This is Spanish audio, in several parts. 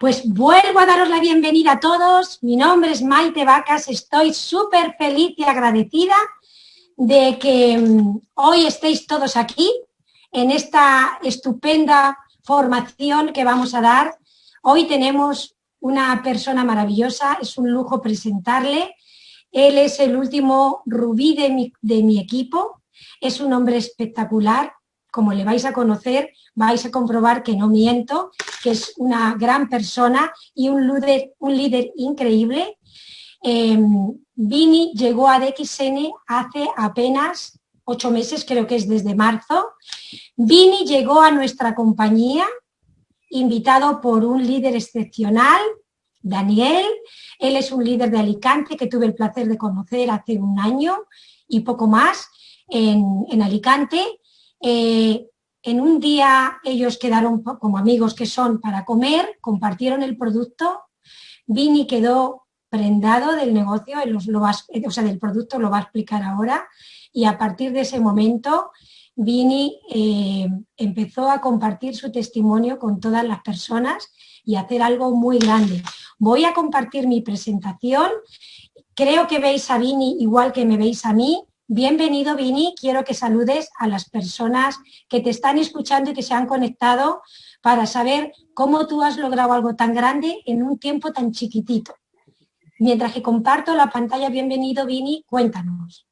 Pues vuelvo a daros la bienvenida a todos. Mi nombre es Maite Vacas. Estoy súper feliz y agradecida de que mm, hoy estéis todos aquí en esta estupenda formación que vamos a dar. Hoy tenemos una persona maravillosa, es un lujo presentarle. Él es el último rubí de mi, de mi equipo, es un hombre espectacular, como le vais a conocer, vais a comprobar que no miento, que es una gran persona y un líder, un líder increíble. Em, Vini llegó a DXN hace apenas ocho meses, creo que es desde marzo. Vini llegó a nuestra compañía invitado por un líder excepcional, Daniel. Él es un líder de Alicante que tuve el placer de conocer hace un año y poco más en, Alicante. Eh, en un día ellos quedaron como amigos que son para comer, compartieron el producto, Vini quedó prendado del negocio, o sea, del producto lo va a explicar ahora, y a partir de ese momento Vini eh, empezó a compartir su testimonio con todas las personas y hacer algo muy grande. Voy a compartir mi presentación, creo que veis a Vini igual que me veis a mí, Bienvenido, Vini. Quiero que saludes a las personas que te están escuchando y que se han conectado para saber cómo tú has logrado algo tan grande en un tiempo tan chiquitito. Mientras que comparto la pantalla, bienvenido, Vini, cuéntanos.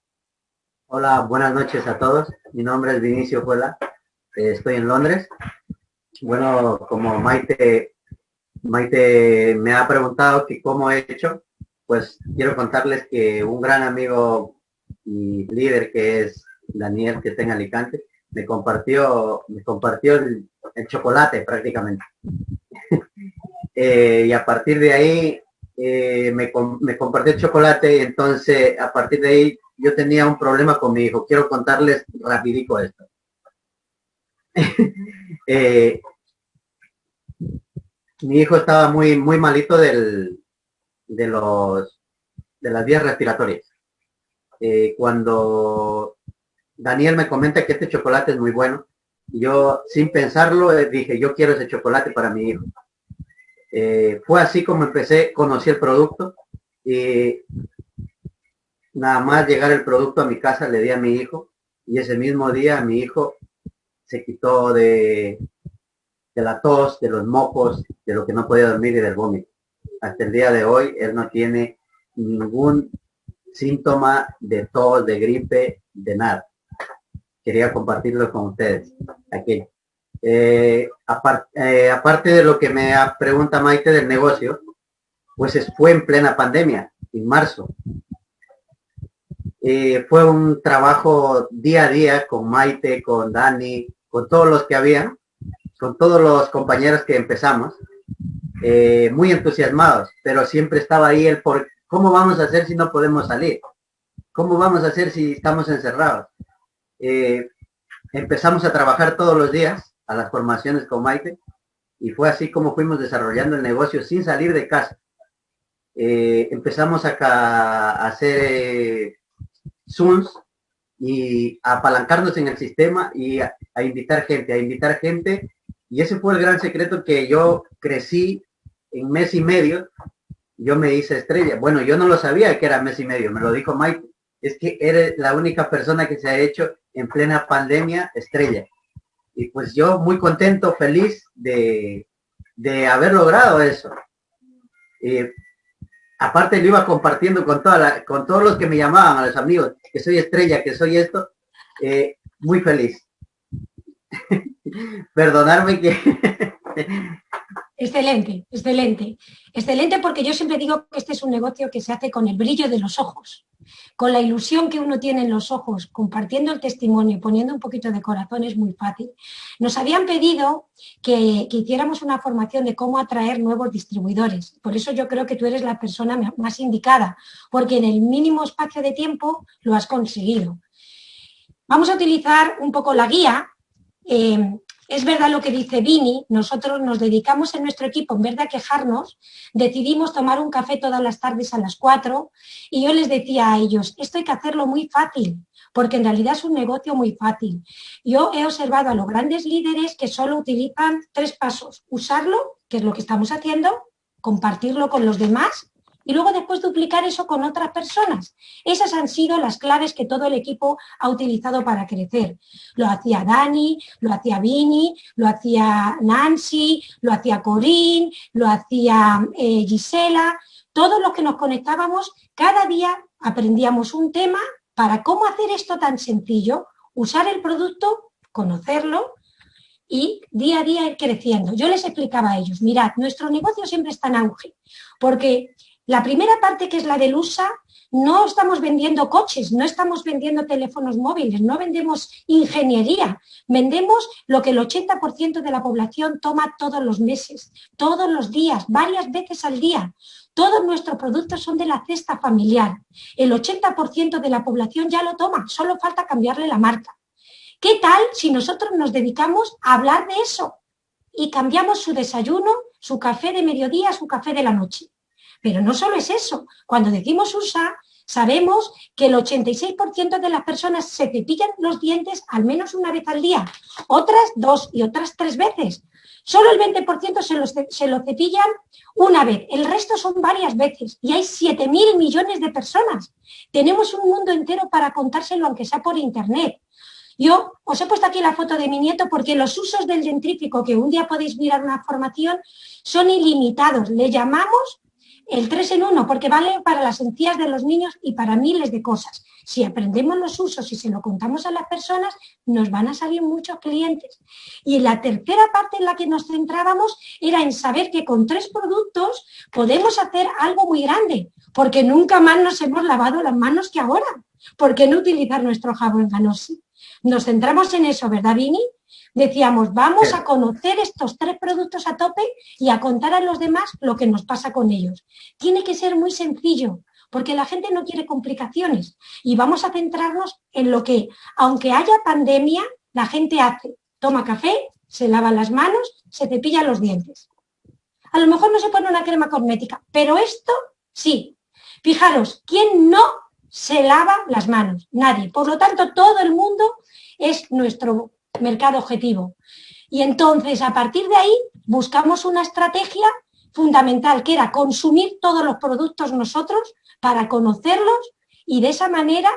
Hola, buenas noches a todos. Mi nombre es Vinicio Juela. Eh, estoy en Londres. Bueno, como Maite, Maite me ha preguntado que cómo he hecho, pues quiero contarles que un gran amigo y líder que es Daniel, que está en Alicante, me compartió, me compartió el, chocolate prácticamente. Eh, y a partir de ahí eh, me, me, compartió el chocolate, entonces a partir de ahí yo tenía un problema con mi hijo. Quiero contarles rapidico esto. Eh, mi hijo estaba muy, muy malito del, de, los, de las vías respiratorias. Eh, cuando Daniel me comenta que este chocolate es muy bueno, yo sin pensarlo eh, dije, yo quiero ese chocolate para mi hijo. Eh, fue así como empecé, conocí el producto y nada más llegar el producto a mi casa le di a mi hijo y ese mismo día mi hijo se quitó de, de la tos, de los mocos, de lo que no podía dormir y del vómito. Hasta el día de hoy él no tiene ningún síntoma de tos, de gripe, de nada. Quería compartirlo con ustedes. Aquí. Eh, eh, aparte de lo que me pregunta Maite del negocio, pues fue en plena pandemia, en marzo. Eh, fue un trabajo día a día con Maite, con Dani, con todos los que había, con todos los compañeros que empezamos, muy entusiasmados, pero siempre estaba ahí el por, ¿Cómo vamos a hacer si no podemos salir? ¿Cómo vamos a hacer si estamos encerrados? Eh, empezamos a trabajar todos los días a las formaciones con Maite y fue así como fuimos desarrollando el negocio sin salir de casa. Eh, empezamos a, a hacer eh, Zooms y a apalancarnos en el sistema y a, a, invitar gente, a invitar gente. Y ese fue el gran secreto que yo crecí en mes y medio yo me hice estrella. Bueno, yo no lo sabía que era mes y medio, me lo dijo Mike. Es que eres la única persona que se ha hecho en plena pandemia estrella. Y pues yo muy contento, feliz de, haber logrado eso. Y aparte lo iba compartiendo con toda la, con todos los que me llamaban, a los amigos, que soy estrella, que soy esto, eh, muy feliz. Perdonarme que Excelente, excelente. Excelente porque yo siempre digo que este es un negocio que se hace con el brillo de los ojos, con la ilusión que uno tiene en los ojos, compartiendo el testimonio, poniendo un poquito de corazón es muy fácil. Nos habían pedido que, hiciéramos una formación de cómo atraer nuevos distribuidores. Por eso yo creo que tú eres la persona más indicada, porque en el mínimo espacio de tiempo lo has conseguido. Vamos a utilizar un poco la guía. Eh, es verdad lo que dice Vini, nosotros nos dedicamos en nuestro equipo, en vez de quejarnos, decidimos tomar un café todas las tardes a las 4 y yo les decía a ellos, esto hay que hacerlo muy fácil, porque en realidad es un negocio muy fácil. Yo he observado a los grandes líderes que solo utilizan tres pasos, usarlo, que es lo que estamos haciendo, compartirlo con los demás y luego después duplicar eso con otras personas. Esas han sido las claves que todo el equipo ha utilizado para crecer. Lo hacía Dani, lo hacía Vini, lo hacía Nancy, lo hacía Corín, lo hacía eh, Gisela. Todos los que nos conectábamos, cada día aprendíamos un tema para cómo hacer esto tan sencillo, usar el producto, conocerlo y día a día ir creciendo. Yo les explicaba a ellos, mirad, nuestro negocio siempre está en auge, porque la primera parte, que es la del USA, no estamos vendiendo coches, no estamos vendiendo teléfonos móviles, no vendemos ingeniería, vendemos lo que el 80% de la población toma todos los meses, todos los días, varias veces al día. Todos nuestros productos son de la cesta familiar. El 80% de la población ya lo toma, solo falta cambiarle la marca. ¿Qué tal si nosotros nos dedicamos a hablar de eso y cambiamos su desayuno, su café de mediodía, su café de la noche? Pero no solo es eso. Cuando decimos USA, sabemos que el 86% de las personas se cepillan los dientes al menos una vez al día, otras dos y otras tres veces. Solo el 20% se, lo cepillan una vez, el resto son varias veces y hay 7.000 millones de personas. Tenemos un mundo entero para contárselo, aunque sea por internet. Yo os he puesto aquí la foto de mi nieto porque los usos del dentrífico, que un día podéis mirar una formación, son ilimitados. Le llamamos el 3 en 1, porque vale para las encías de los niños y para miles de cosas. Si aprendemos los usos y se lo contamos a las personas, nos van a salir muchos clientes. Y la tercera parte en la que nos centrábamos era en saber que con tres productos podemos hacer algo muy grande, porque nunca más nos hemos lavado las manos que ahora. ¿Por qué no utilizar nuestro jabón Ganosi? Nos centramos en eso, ¿verdad, Vini? Decíamos, vamos a conocer estos tres productos a tope y a contar a los demás lo que nos pasa con ellos. Tiene que ser muy sencillo, porque la gente no quiere complicaciones. Y vamos a centrarnos en lo que, aunque haya pandemia, la gente hace. Toma café, se lava las manos, se cepilla los dientes. A lo mejor no se pone una crema cosmética, pero esto sí. Fijaros, ¿quién no se lava las manos? Nadie. Por lo tanto, todo el mundo es nuestro mercado objetivo. Y entonces, a partir de ahí, buscamos una estrategia fundamental, que era consumir todos los productos nosotros para conocerlos y de esa manera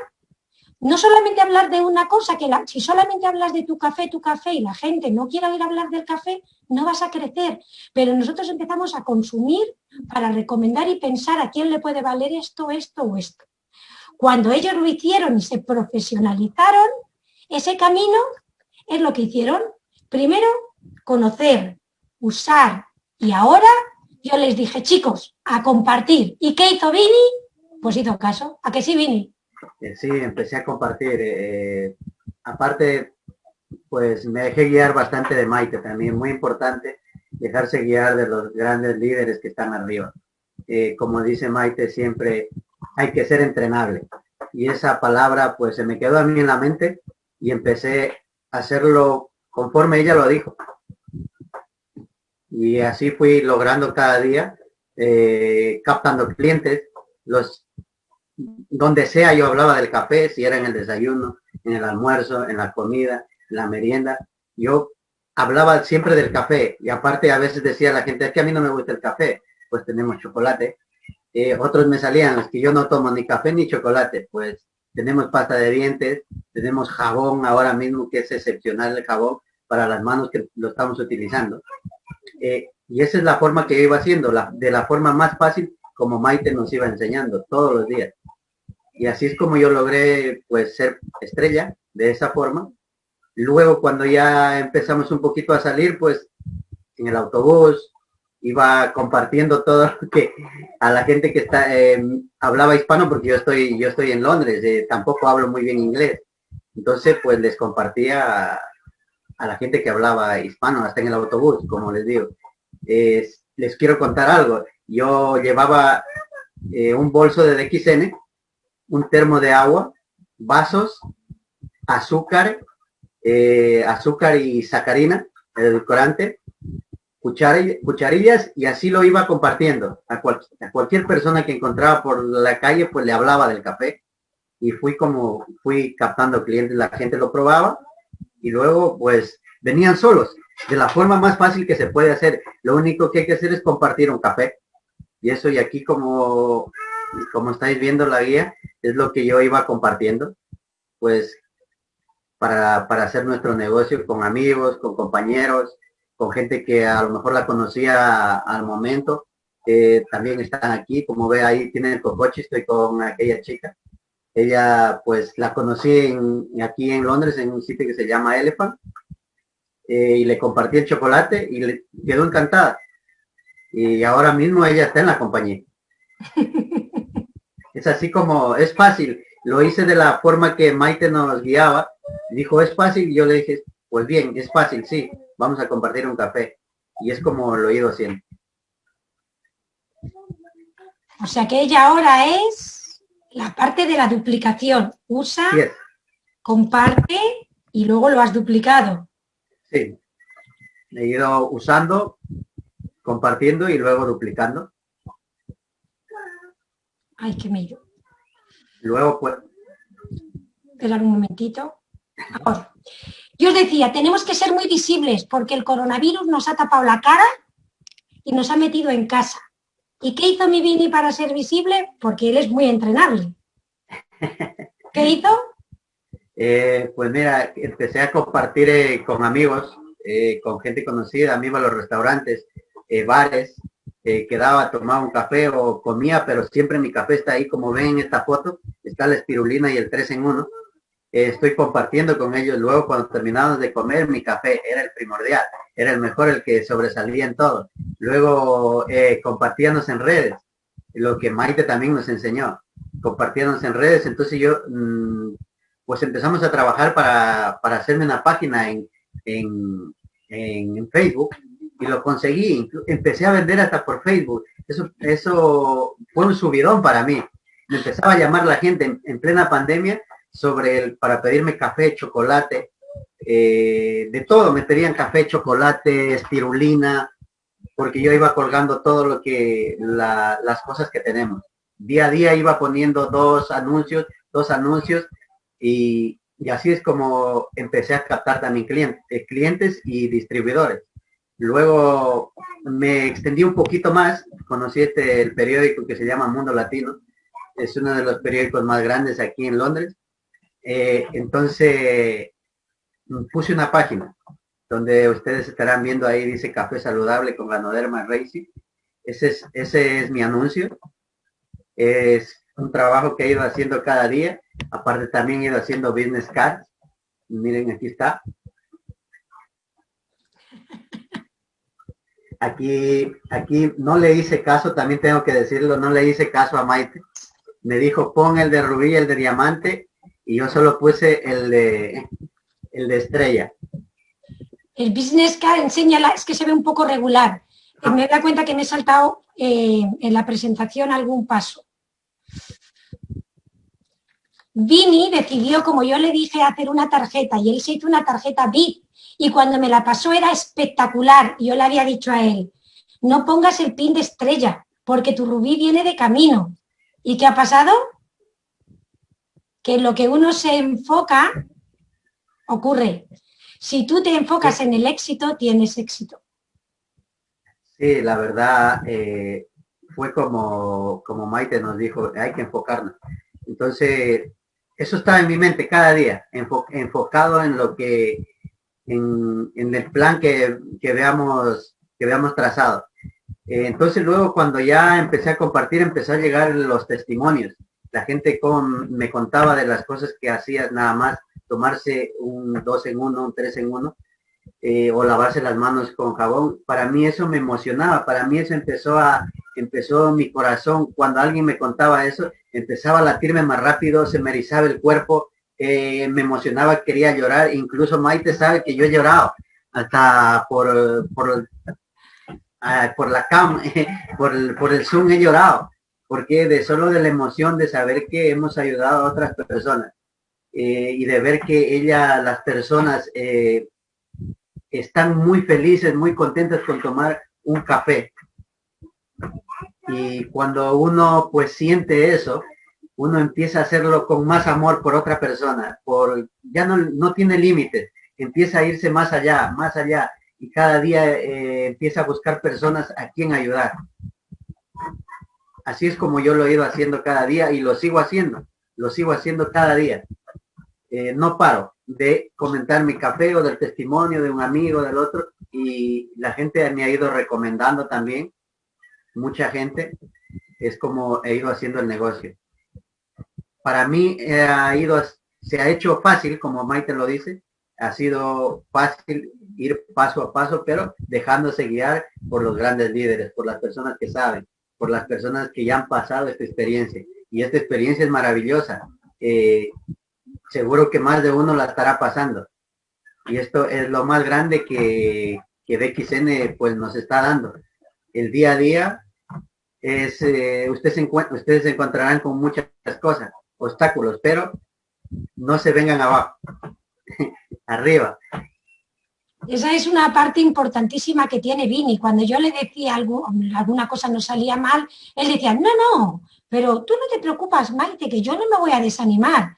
no solamente hablar de una cosa, que si solamente hablas de tu café, tu café y la gente no quiere oír hablar del café, no vas a crecer. Pero nosotros empezamos a consumir para recomendar y pensar a quién le puede valer esto, esto o esto. Cuando ellos lo hicieron y se profesionalizaron, ese camino es lo que hicieron. Primero, conocer, usar y ahora yo les dije, chicos, a compartir. ¿Y qué hizo Vini? Pues hizo caso. ¿A que sí, Vini? Eh, sí, empecé a compartir. Eh, aparte, pues me dejé guiar bastante de Maite también. Muy importante dejarse guiar de los grandes líderes que están arriba. Eh, como dice Maite, siempre hay que ser entrenable. Y esa palabra pues se me quedó a mí en la mente y empecé hacerlo conforme ella lo dijo. Y así fui logrando cada día, eh, captando clientes, los donde sea yo hablaba del café, si era en el desayuno, en el almuerzo, en la comida, en la merienda, yo hablaba siempre del café y aparte a veces decía la gente, es que a mí no me gusta el café, pues tenemos chocolate. Eh, otros me salían, es que yo no tomo ni café ni chocolate, pues tenemos pasta de dientes, tenemos jabón ahora mismo que es excepcional el jabón para las manos que lo estamos utilizando. Eh, y esa es la forma que iba haciendo, de la forma más fácil como Maite nos iba enseñando todos los días. Y así es como yo logré pues ser estrella de esa forma. Luego cuando ya empezamos un poquito a salir, pues en el autobús, iba compartiendo todo que a la gente que está eh, hablaba hispano porque yo estoy yo estoy en Londres eh, tampoco hablo muy bien inglés. Entonces pues les compartía a, la gente que hablaba hispano hasta en el autobús como les digo. Les quiero contar algo. Yo llevaba eh, un bolso de DXN un termo de agua vasos azúcar azúcar y sacarina edulcorante, cucharillas y así lo iba compartiendo. A, cualquier persona que encontraba por la calle, pues le hablaba del café. Y fui como, fui captando clientes, la gente lo probaba y luego pues venían solos, de la forma más fácil que se puede hacer. Lo único que hay que hacer es compartir un café. Y eso y aquí como, como estáis viendo la guía, es lo que yo iba compartiendo. Pues para, para hacer nuestro negocio con amigos, con compañeros, con gente que a lo mejor la conocía al momento. también están aquí, como ve ahí tienen el cocoche, estoy con aquella chica. Ella pues la conocí aquí en Londres en un sitio que se llama Elephant eh, y le compartí el chocolate y le quedó encantada. Y ahora mismo ella está en la compañía. es así como, es fácil. Lo hice de la forma que Maite nos guiaba. Dijo, es fácil. Y yo le dije, pues bien, es fácil, sí vamos a compartir un café. Y es como lo he ido haciendo. O sea que ella ahora es la parte de la duplicación. Usa, comparte y luego lo has duplicado. Sí. He ido usando, compartiendo y luego duplicando. Ay, qué medio. Luego pues. Esperar un momentito. Ahora. Yo os decía, tenemos que ser muy visibles porque el coronavirus nos ha tapado la cara y nos ha metido en casa. ¿Y qué hizo mi Vini para ser visible? Porque él es muy entrenable. ¿Qué hizo? Eh, pues mira, empecé a compartir eh, con amigos, eh, con gente conocida, amigos a los restaurantes, bares, quedaba, tomaba un café o comía, pero siempre mi café está ahí, como ven en esta foto, está la espirulina y el 3 en 1 estoy compartiendo con ellos. Luego, cuando terminamos de comer, mi café era el primordial, era el mejor, el que sobresalía en todo. Luego, eh, en redes, lo que Maite también nos enseñó, compartíamos en redes. Entonces yo, mm, pues empezamos a trabajar para, para hacerme una página en, en, en, Facebook y lo conseguí. Empecé a vender hasta por Facebook. Eso, eso fue un subidón para mí. Me empezaba a llamar la gente en plena pandemia sobre el, para pedirme café, chocolate, eh, de todo, me pedían café, chocolate, espirulina, porque yo iba colgando todo lo que, las cosas que tenemos. Día a día iba poniendo dos anuncios, dos anuncios, y, así es como empecé a captar también clientes, eh, clientes y distribuidores. Luego me extendí un poquito más, conocí este, el periódico que se llama Mundo Latino, es uno de los periódicos más grandes aquí en Londres, eh, entonces, puse una página donde ustedes estarán viendo ahí, dice Café Saludable con Ganoderma Racing. Ese es, ese es mi anuncio. Es un trabajo que he ido haciendo cada día. Aparte también he ido haciendo business cards. Miren, aquí está. Aquí, aquí no le hice caso, también tengo que decirlo, no le hice caso a Maite. Me dijo, pon el de rubí, el de diamante y yo solo puse el de, el de estrella. El business card enseña, es que se ve un poco regular. Eh, me da cuenta que me he saltado eh, en la presentación algún paso. Vini decidió, como yo le dije, hacer una tarjeta y él se hizo una tarjeta VIP y cuando me la pasó era espectacular. Yo le había dicho a él, no pongas el pin de estrella porque tu rubí viene de camino. ¿Y qué ha pasado? Que lo que uno se enfoca ocurre. Si tú te enfocas en el éxito, tienes éxito. Sí, la verdad eh, fue como, como Maite nos dijo, hay que enfocarnos. Entonces, eso está en mi mente cada día, enfocado en lo que, en, el plan que, veamos, que veamos trazado. Eh, entonces luego cuando ya empecé a compartir, empezó a llegar los testimonios la gente me contaba de las cosas que hacía nada más tomarse un dos en uno, un tres en uno, eh, o lavarse las manos con jabón. Para mí eso me emocionaba, para mí eso empezó a, empezó mi corazón, cuando alguien me contaba eso, empezaba a latirme más rápido, se me erizaba el cuerpo, eh, me emocionaba, quería llorar, incluso Maite sabe que yo he llorado, hasta por, por, ah, por la cam, por, por el Zoom he llorado porque de solo de la emoción de saber que hemos ayudado a otras personas eh, y de ver que ella, las personas, eh, están muy felices, muy contentos con tomar un café. Y cuando uno pues siente eso, uno empieza a hacerlo con más amor por otra persona, por ya no, no tiene límites, empieza a irse más allá, más allá, y cada día eh, empieza a buscar personas a quien ayudar. Así es como yo lo he ido haciendo cada día y lo sigo haciendo, lo sigo haciendo cada día. Eh, no paro de comentar mi café o del testimonio de un amigo, del otro, y la gente me ha ido recomendando también, mucha gente, es como he ido haciendo el negocio. Para mí eh, se ha hecho fácil, como Maite lo dice, ha sido fácil ir paso a paso, pero dejándose guiar por los grandes líderes, por las personas que saben, por las personas que ya han pasado esta experiencia. Y esta experiencia es maravillosa. Eh, seguro que más de uno la estará pasando. Y esto es lo más grande que, que DXN pues nos está dando. El día a día es, eh, ustedes, se ustedes se encontrarán con muchas cosas, obstáculos, pero no se vengan abajo, arriba. Esa es una parte importantísima que tiene Vini. Cuando yo le decía algo, alguna cosa no salía mal, él decía, no, no, pero tú no te preocupas, Maite, que yo no me voy a desanimar.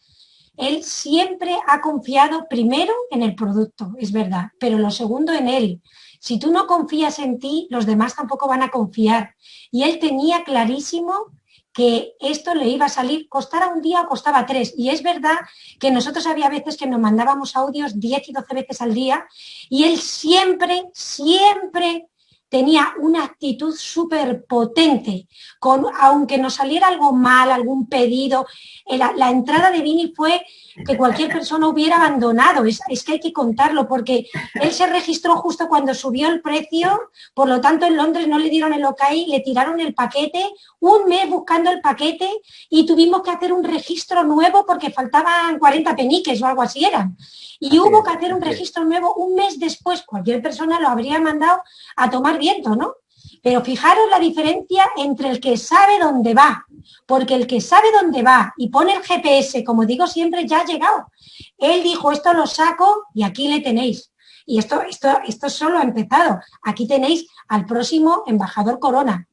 Él siempre ha confiado primero en el producto, es verdad, pero lo segundo en él. Si tú no confías en ti, los demás tampoco van a confiar. Y él tenía clarísimo que esto le iba a salir, costara un día o costaba tres. Y es verdad que nosotros había veces que nos mandábamos audios 10 y 12 veces al día y él siempre, siempre tenía una actitud súper potente, con, aunque nos saliera algo mal, algún pedido, la, la entrada de Vini fue que cualquier persona hubiera abandonado. Es, que hay que contarlo, porque él se registró justo cuando subió el precio, por lo tanto en Londres no le dieron el ok, le tiraron el paquete, un mes buscando el paquete y tuvimos que hacer un registro nuevo porque faltaban 40 peniques o algo así eran. Y hubo que hacer un registro nuevo un mes después, cualquier persona lo habría mandado a tomar ¿no? Pero fijaros la diferencia entre el que sabe dónde va, porque el que sabe dónde va y pone el GPS, como digo siempre, ya ha llegado. Él dijo, esto lo saco y aquí le tenéis. Y esto, esto, esto solo ha empezado. Aquí tenéis al próximo embajador Corona.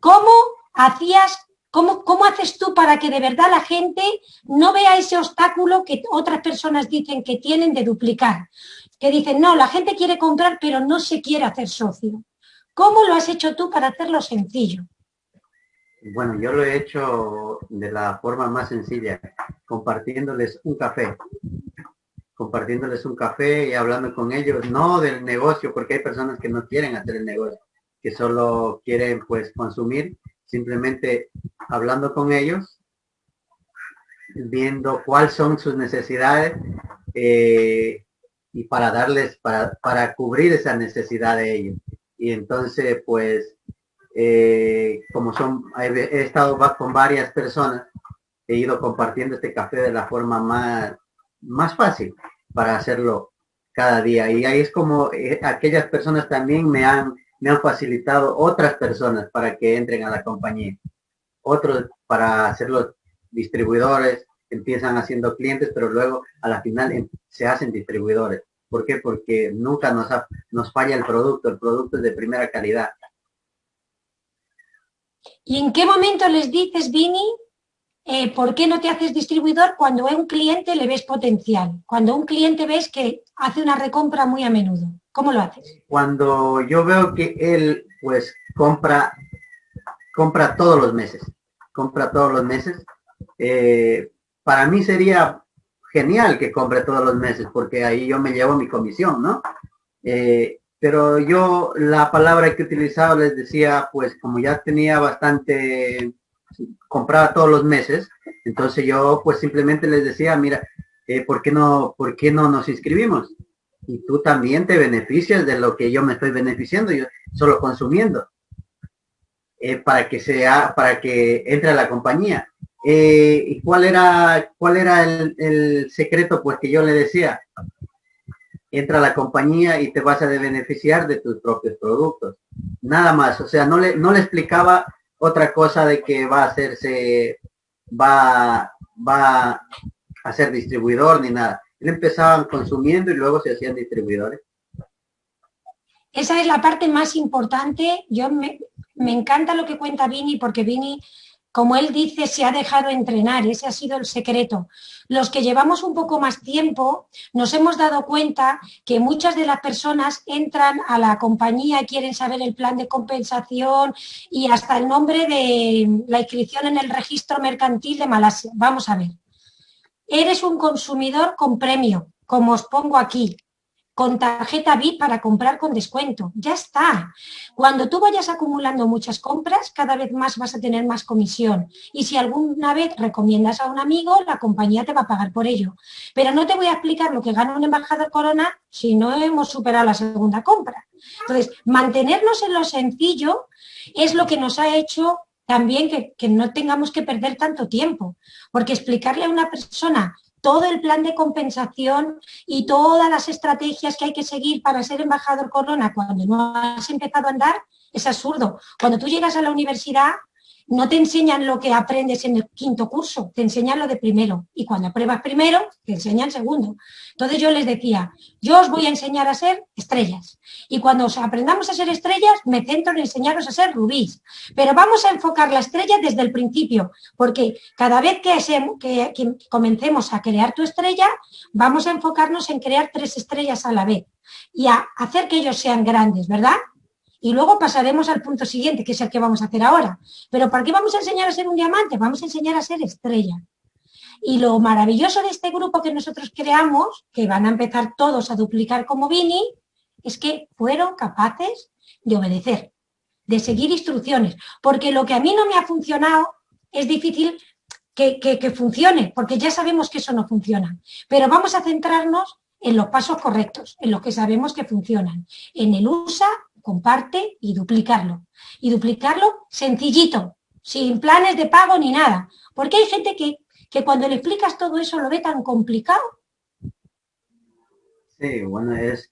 ¿Cómo hacías, cómo, cómo haces tú para que de verdad la gente no vea ese obstáculo que otras personas dicen que tienen de duplicar? Que dicen, no, la gente quiere comprar, pero no se quiere hacer socio. ¿Cómo lo has hecho tú para hacerlo sencillo? Bueno, yo lo he hecho de la forma más sencilla, compartiéndoles un café. Compartiéndoles un café y hablando con ellos, no del negocio, porque hay personas que no quieren hacer el negocio, que solo quieren pues consumir, simplemente hablando con ellos, viendo cuáles son sus necesidades eh, y para darles, para, para cubrir esa necesidad de ellos y entonces pues eh, como son he, estado con varias personas he ido compartiendo este café de la forma más más fácil para hacerlo cada día. Y ahí es como eh, aquellas personas también me han me han facilitado otras personas para que entren a la compañía. Otros para hacer los distribuidores empiezan haciendo clientes pero luego a la final se hacen distribuidores ¿Por qué? Porque nunca nos, nos falla el producto, el producto es de primera calidad. ¿Y en qué momento les dices, Vini, eh, por qué no te haces distribuidor cuando a un cliente le ves potencial? Cuando a un cliente ves que hace una recompra muy a menudo. ¿Cómo lo haces? Cuando yo veo que él pues compra, compra todos los meses, compra todos los meses, eh, para mí sería genial que compre todos los meses porque ahí yo me llevo mi comisión, ¿no? Eh, pero yo la palabra que utilizaba les decía, pues como ya tenía bastante, compraba todos los meses, entonces yo pues simplemente les decía, mira, eh, ¿por, qué no, ¿por qué no nos inscribimos? Y tú también te beneficias de lo que yo me estoy beneficiando, yo solo consumiendo, eh, para que sea, para que entre a la compañía. Eh, ¿Y cuál era, cuál era el, secreto? Pues que yo le decía, entra a la compañía y te vas a beneficiar de tus propios productos. Nada más, o sea, no le, no le explicaba otra cosa de que va a hacerse, va, va a ser distribuidor ni nada. Él empezaban consumiendo y luego se hacían distribuidores. Esa es la parte más importante. Yo me, me encanta lo que cuenta Vini porque Vini como él dice, se ha dejado entrenar, ese ha sido el secreto. Los que llevamos un poco más tiempo nos hemos dado cuenta que muchas de las personas entran a la compañía y quieren saber el plan de compensación y hasta el nombre de la inscripción en el registro mercantil de Malasia. Vamos a ver. Eres un consumidor con premio, como os pongo aquí con tarjeta VIP para comprar con descuento. Ya está. Cuando tú vayas acumulando muchas compras, cada vez más vas a tener más comisión. Y si alguna vez recomiendas a un amigo, la compañía te va a pagar por ello. Pero no te voy a explicar lo que gana un embajador Corona si no hemos superado la segunda compra. Entonces, mantenernos en lo sencillo es lo que nos ha hecho también que, que no tengamos que perder tanto tiempo. Porque explicarle a una persona todo el plan de compensación y todas las estrategias que hay que seguir para ser embajador corona cuando no has empezado a andar, es absurdo. Cuando tú llegas a la universidad, no te enseñan lo que aprendes en el quinto curso, te enseñan lo de primero. Y cuando apruebas primero, te enseñan segundo. Entonces yo les decía, yo os voy a enseñar a ser estrellas. Y cuando aprendamos a ser estrellas, me centro en enseñaros a ser rubíes. Pero vamos a enfocar la estrella desde el principio, porque cada vez que, que comencemos a crear tu estrella, vamos a enfocarnos en crear tres estrellas a la vez y a hacer que ellos sean grandes, ¿verdad? Y luego pasaremos al punto siguiente, que es el que vamos a hacer ahora. Pero ¿para qué vamos a enseñar a ser un diamante? Vamos a enseñar a ser estrella. Y lo maravilloso de este grupo que nosotros creamos, que van a empezar todos a duplicar como Vini, es que fueron capaces de obedecer, de seguir instrucciones. Porque lo que a mí no me ha funcionado es difícil que, que funcione, porque ya sabemos que eso no funciona. Pero vamos a centrarnos en los pasos correctos, en los que sabemos que funcionan, en el USA comparte y duplicarlo. Y duplicarlo sencillito, sin planes de pago ni nada. Porque hay gente que, que cuando le explicas todo eso lo ve tan complicado. Sí, bueno, es,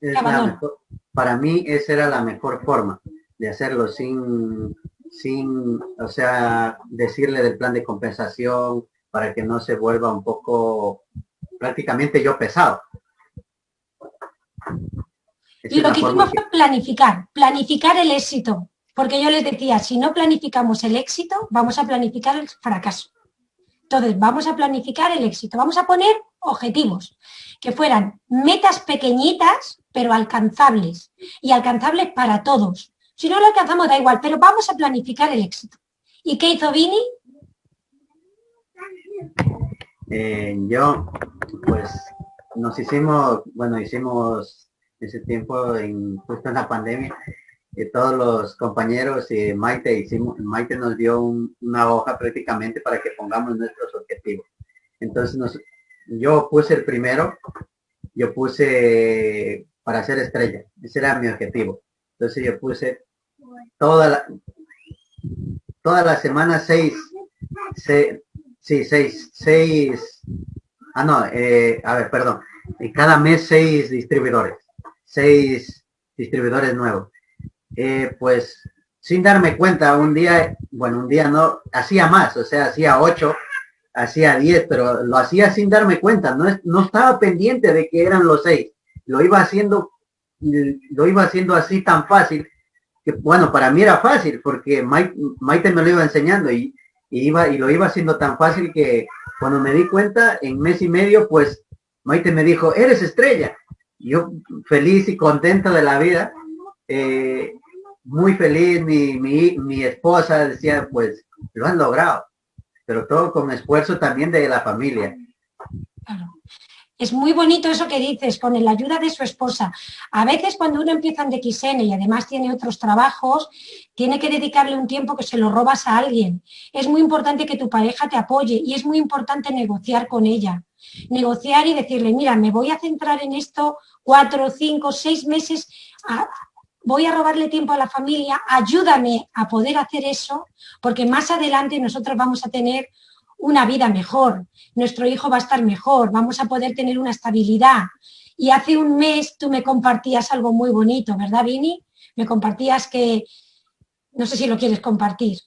para mí esa era la mejor forma de hacerlo sin, sin, o sea, decirle del plan de compensación para que no se vuelva un poco prácticamente yo pesado. Y lo que hicimos fue planificar, planificar el éxito. Porque yo les decía, si no planificamos el éxito, vamos a planificar el fracaso. Entonces, vamos a planificar el éxito. Vamos a poner objetivos, que fueran metas pequeñitas, pero alcanzables. Y alcanzables para todos. Si no lo alcanzamos, da igual, pero vamos a planificar el éxito. ¿Y qué hizo Vini? Eh, yo, pues, nos hicimos, bueno, hicimos ese tiempo, en, justo en la pandemia, eh, todos los compañeros y Maite hicimos, Maite nos dio una hoja prácticamente para que pongamos nuestros objetivos. Entonces nos, yo puse el primero, yo puse para ser estrella, ese era mi objetivo. Entonces yo puse toda la, toda la semana seis, sí, seis, seis, ah no, eh, a ver, perdón, cada mes seis distribuidores seis distribuidores nuevos. Eh, pues sin darme cuenta, un día, bueno, un día no, hacía más, o sea, hacía ocho, hacía diez, pero lo hacía sin darme cuenta, no, no estaba pendiente de que eran los seis, lo iba haciendo, lo iba haciendo así tan fácil, que bueno, para mí era fácil, porque Maite, me lo iba enseñando y, y, iba, y lo iba haciendo tan fácil que cuando me di cuenta, en mes y medio, pues Maite me dijo, eres estrella yo feliz y contento de la vida, eh, muy feliz, mi, mi, esposa decía, pues lo han logrado, pero todo con esfuerzo también de la familia. Es muy bonito eso que dices, con la ayuda de su esposa. A veces cuando uno empieza en DXN y además tiene otros trabajos, tiene que dedicarle un tiempo que se lo robas a alguien. Es muy importante que tu pareja te apoye y es muy importante negociar con ella. Negociar y decirle, mira, me voy a centrar en esto cuatro, cinco, seis meses, voy a robarle tiempo a la familia, ayúdame a poder hacer eso, porque más adelante nosotros vamos a tener una vida mejor, nuestro hijo va a estar mejor, vamos a poder tener una estabilidad. Y hace un mes tú me compartías algo muy bonito, ¿verdad, Vini? Me compartías que, no sé si lo quieres compartir,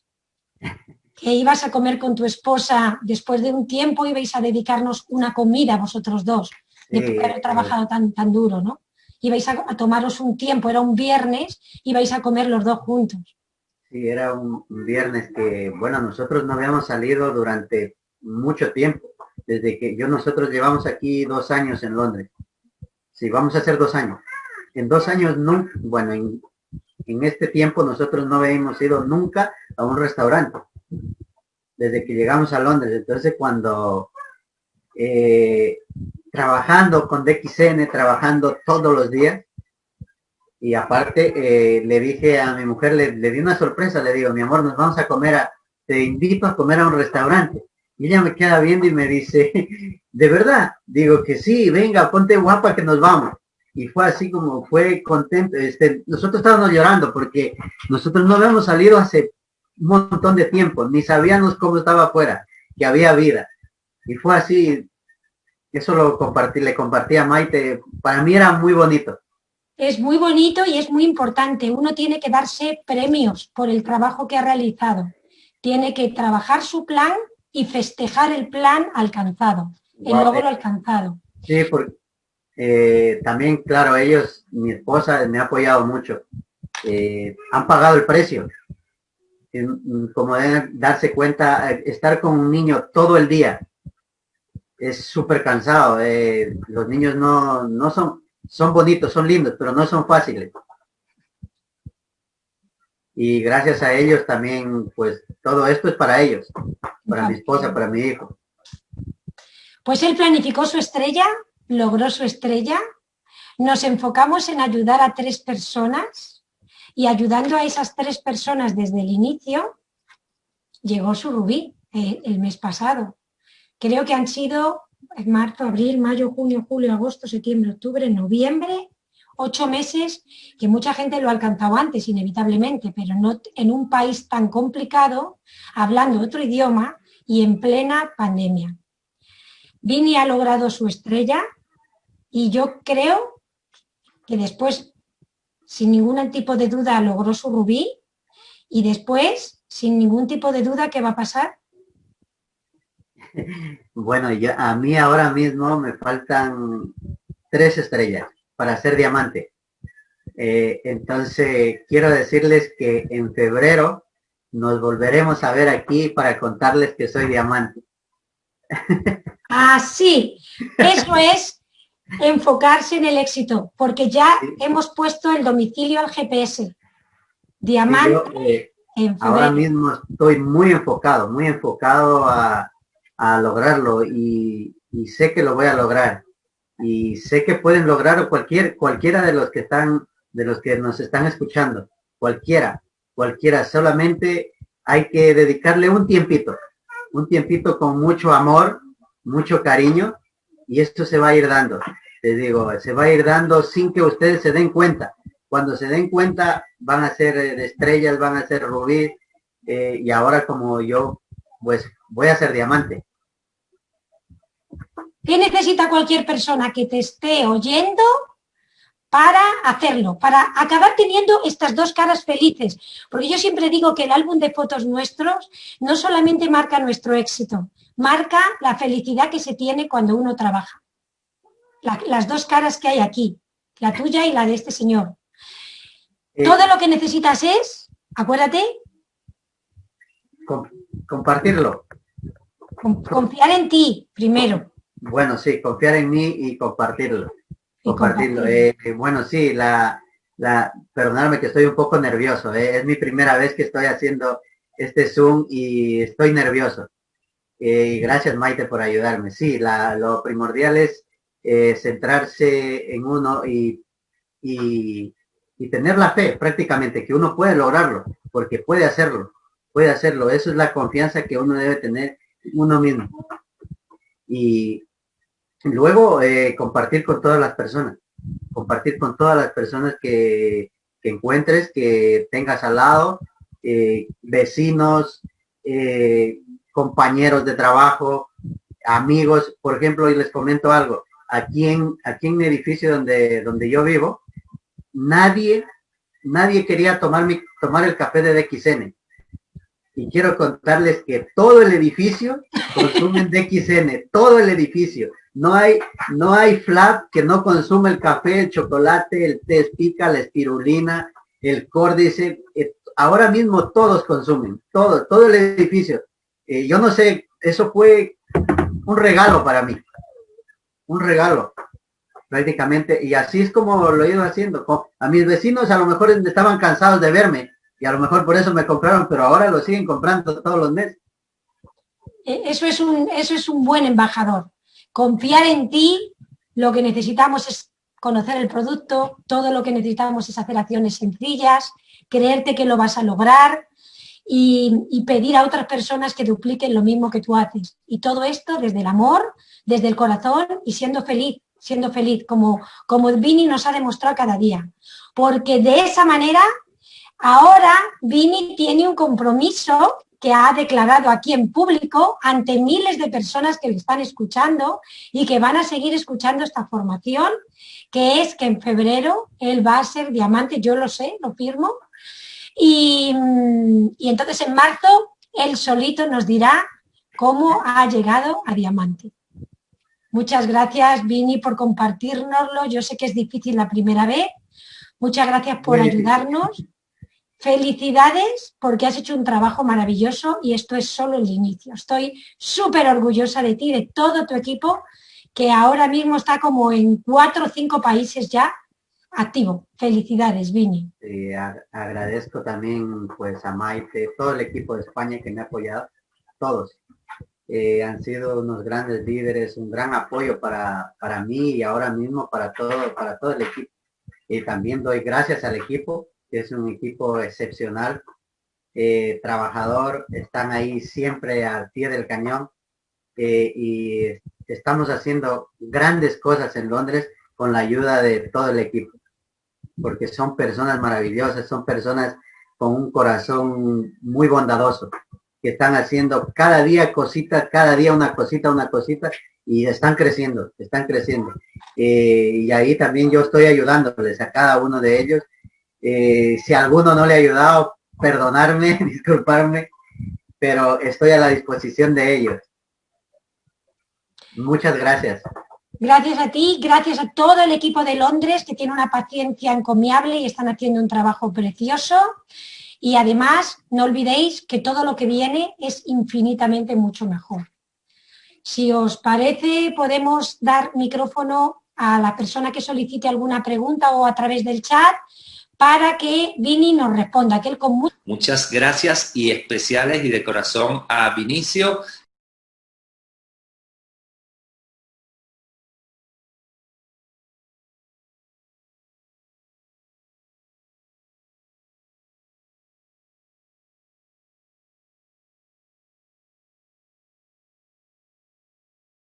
que ibas a comer con tu esposa, después de un tiempo ibais a dedicarnos una comida vosotros dos, de haber trabajado tan, tan duro, ¿no? ibais a, tomaros un tiempo, era un viernes, ibais a comer los dos juntos. Sí, era un, viernes que, bueno, nosotros no habíamos salido durante mucho tiempo, desde que yo nosotros llevamos aquí dos años en Londres. Sí, vamos a hacer dos años. En dos años, no, bueno, en, en este tiempo nosotros no habíamos ido nunca a un restaurante, desde que llegamos a Londres. Entonces cuando eh, trabajando con DXN, trabajando todos los días, y aparte eh, le dije a mi mujer, le, di una sorpresa, le digo, mi amor, nos vamos a comer a, te invito a comer a un restaurante. Y ella me queda viendo y me dice, ¿de verdad? Digo que sí, venga, ponte guapa que nos vamos y fue así como fue contento. Este, nosotros estábamos llorando porque nosotros no habíamos salido hace un montón de tiempo, ni sabíamos cómo estaba afuera, que había vida. Y fue así, eso lo compartí, le compartí a Maite, para mí era muy bonito. Es muy bonito y es muy importante. Uno tiene que darse premios por el trabajo que ha realizado. Tiene que trabajar su plan y festejar el plan alcanzado, el logro alcanzado. Sí, porque eh, también, claro, ellos, mi esposa me ha apoyado mucho. Eh, han pagado el precio. Como darse cuenta, eh, estar con un niño todo el día es súper cansado. los niños no, no son, son bonitos, son lindos, pero no son fáciles. Y gracias a ellos también, pues todo esto es para ellos, para mi esposa, para mi hijo. Pues él planificó su estrella logró su estrella, nos enfocamos en ayudar a tres personas y ayudando a esas tres personas desde el inicio, llegó su rubí eh, el mes pasado. Creo que han sido marzo, abril, mayo, junio, julio, agosto, septiembre, octubre, noviembre, ocho meses que mucha gente lo ha alcanzado antes, inevitablemente, pero no en un país tan complicado, hablando otro idioma y en plena pandemia. Vini ha logrado su estrella, y yo creo que después, sin ningún tipo de duda, logró su rubí y después, sin ningún tipo de duda, ¿qué va a pasar? Bueno, a mí ahora mismo me faltan tres estrellas para ser diamante. Eh, entonces, quiero decirles que en febrero nos volveremos a ver aquí para contarles que soy diamante. Ah, sí, eso es enfocarse en el éxito, porque ya hemos puesto el domicilio al GPS. Diamante. Eh, ahora mismo estoy muy enfocado, muy enfocado a, lograrlo y, sé que lo voy a lograr. Y sé que pueden lograr cualquier, cualquiera de los que están, de los que nos están escuchando, cualquiera, cualquiera, solamente hay que dedicarle un tiempito, un tiempito con mucho amor, mucho cariño y esto se va a ir dando. te digo, se va a ir dando sin que ustedes se den cuenta. Cuando se den cuenta van a ser eh, estrellas, van a ser rubí eh, y ahora como yo, pues voy a ser diamante. ¿Qué necesita cualquier persona que te esté oyendo para hacerlo, para acabar teniendo estas dos caras felices. Porque yo siempre digo que el álbum de fotos nuestros no solamente marca nuestro éxito, marca la felicidad que se tiene cuando uno trabaja. las dos caras que hay aquí, la tuya y la de este señor. Eh, Todo lo que necesitas es, acuérdate, compartirlo. confiar en ti primero. Bueno, sí, confiar en mí y compartirlo. compartirlo. Eh, bueno, sí, la, la, perdonadme que estoy un poco nervioso. Eh, es mi primera vez que estoy haciendo este Zoom y estoy nervioso. Eh, gracias Maite por ayudarme. Sí, lo primordial es eh, centrarse en uno y, y, tener la fe prácticamente, que uno puede lograrlo, porque puede hacerlo, puede hacerlo. Eso es la confianza que uno debe tener uno mismo. Y luego eh, compartir con todas las personas, compartir con todas las personas que, que encuentres, que tengas al lado, vecinos, eh, compañeros de trabajo, amigos. Por ejemplo, y les comento algo. Aquí en, aquí en mi edificio donde, donde yo vivo, nadie, nadie quería tomar, mi, tomar el café de DXN. Y quiero contarles que todo el edificio consumen DXN, todo el edificio. No hay, no hay flat que no consume el café, el chocolate, el té pica, la espirulina, el córdice. Eh, ahora mismo todos consumen, todo, todo el edificio. Eh, yo no sé, eso fue un regalo para mí. Un regalo, prácticamente. Y así es como lo he ido haciendo. A mis vecinos a lo mejor estaban cansados de verme y a lo mejor por eso me compraron, pero ahora lo siguen comprando todos los meses. E, eso es un, eso es un buen embajador. Confiar en ti, lo que necesitamos es conocer el producto, todo lo que necesitamos es hacer acciones sencillas, creerte que lo vas a lograr y, pedir a otras personas que dupliquen lo mismo que tú haces. Y todo esto desde el amor, desde el corazón y siendo feliz, siendo feliz, como, como Vini nos ha demostrado cada día. Porque de esa manera, ahora Vini tiene un compromiso que ha declarado aquí en público ante miles de personas que le están escuchando y que van a seguir escuchando esta formación, que es que en febrero él va a ser diamante, yo lo sé, lo firmo, y, y entonces en marzo él solito nos dirá cómo ha llegado a diamante. Muchas gracias, Vini, por compartirnoslo. Yo sé que es difícil la primera vez. Muchas gracias por ayudarnos. Felicidades porque has hecho un trabajo maravilloso y esto es solo el inicio. Estoy súper orgullosa de ti, de todo tu equipo, que ahora mismo está como en cuatro o cinco países ya activo. Felicidades, Vini. agradezco también pues a Maite, todo el equipo de España que me ha apoyado, todos. Eh, han sido unos grandes líderes, un gran apoyo para, para mí y ahora mismo para todo, para todo el equipo. Y también doy gracias al equipo es un equipo excepcional, eh, trabajador, están ahí siempre al pie del cañón eh, y estamos haciendo grandes cosas en Londres con la ayuda de todo el equipo, porque son personas maravillosas, son personas con un corazón muy bondadoso, que están haciendo cada día cositas, cada día una cosita, una cosita, y están creciendo, están creciendo. Eh, y ahí también yo estoy ayudándoles a cada uno de ellos eh, si alguno no le ha ayudado, perdonarme, disculparme, pero estoy a la disposición de ellos. Muchas gracias. Gracias a ti, gracias a todo el equipo de Londres que tiene una paciencia encomiable y están haciendo un trabajo precioso. Y además, no olvidéis que todo lo que viene es infinitamente mucho mejor. Si os parece, podemos dar micrófono a la persona que solicite alguna pregunta o a través del chat para que Vini nos responda. Que él con... Muchas gracias y especiales y de corazón a Vinicio